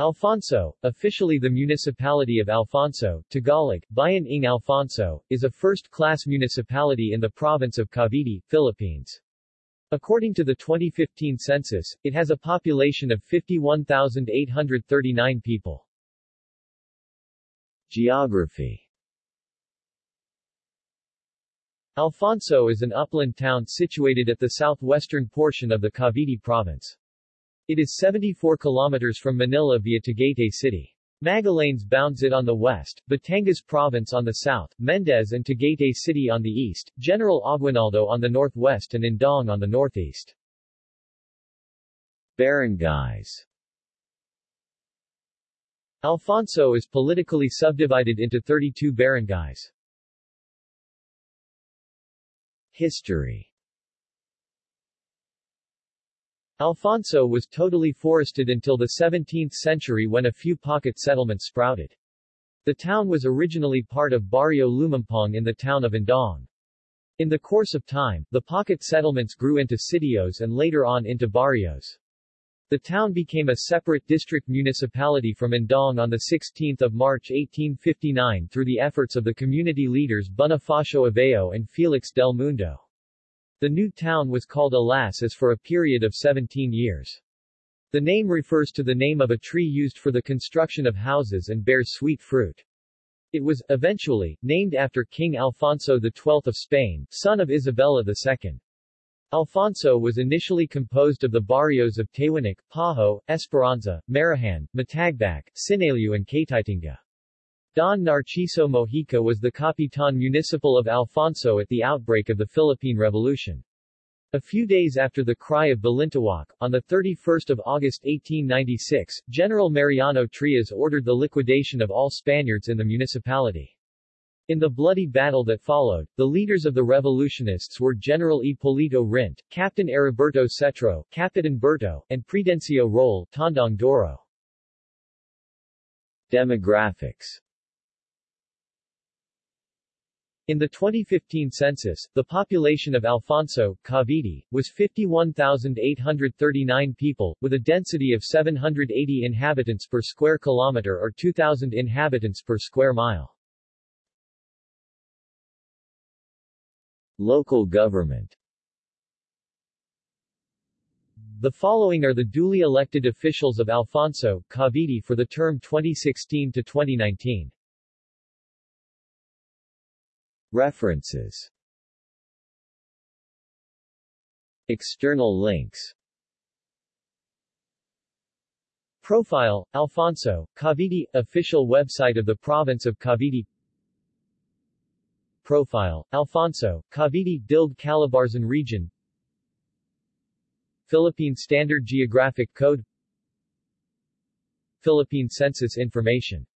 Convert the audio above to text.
Alfonso, officially the municipality of Alfonso, Tagalog, Bayan ng Alfonso, is a first-class municipality in the province of Cavite, Philippines. According to the 2015 census, it has a population of 51,839 people. Geography Alfonso is an upland town situated at the southwestern portion of the Cavite province. It is 74 kilometers from Manila via Tagaytay City. Magallanes bounds it on the west, Batangas Province on the south, Mendez and Tagaytay City on the east, General Aguinaldo on the northwest and Indang on the northeast. Barangays Alfonso is politically subdivided into 32 barangays. History Alfonso was totally forested until the 17th century when a few pocket settlements sprouted. The town was originally part of Barrio Lumampong in the town of Indang. In the course of time, the pocket settlements grew into sitios and later on into barrios. The town became a separate district municipality from Indang on 16 March 1859 through the efforts of the community leaders Bonifacio Aveo and Felix del Mundo. The new town was called Alas for a period of 17 years. The name refers to the name of a tree used for the construction of houses and bears sweet fruit. It was, eventually, named after King Alfonso XII of Spain, son of Isabella II. Alfonso was initially composed of the barrios of Taywanak, Pajo, Esperanza, Marahan, Matagbac, Sinaliw and Kaytitinga. Don Narciso Mojica was the Capitan Municipal of Alfonso at the outbreak of the Philippine Revolution. A few days after the cry of Balintawak, on 31 August 1896, General Mariano Trias ordered the liquidation of all Spaniards in the municipality. In the bloody battle that followed, the leaders of the revolutionists were General Ipolito Rint, Captain Heriberto Cetro, Capitan Berto, and Prudencio Rolle, Tandang Doro. Demographics in the 2015 census, the population of Alfonso, Cavite, was 51,839 people, with a density of 780 inhabitants per square kilometer or 2,000 inhabitants per square mile. Local government The following are the duly elected officials of Alfonso, Cavite for the term 2016 to 2019. References. External links. Profile, Alfonso, Cavite, official website of the province of Cavite. Profile, Alfonso, Cavite, DILG Calabarzon region. Philippine Standard Geographic Code. Philippine Census Information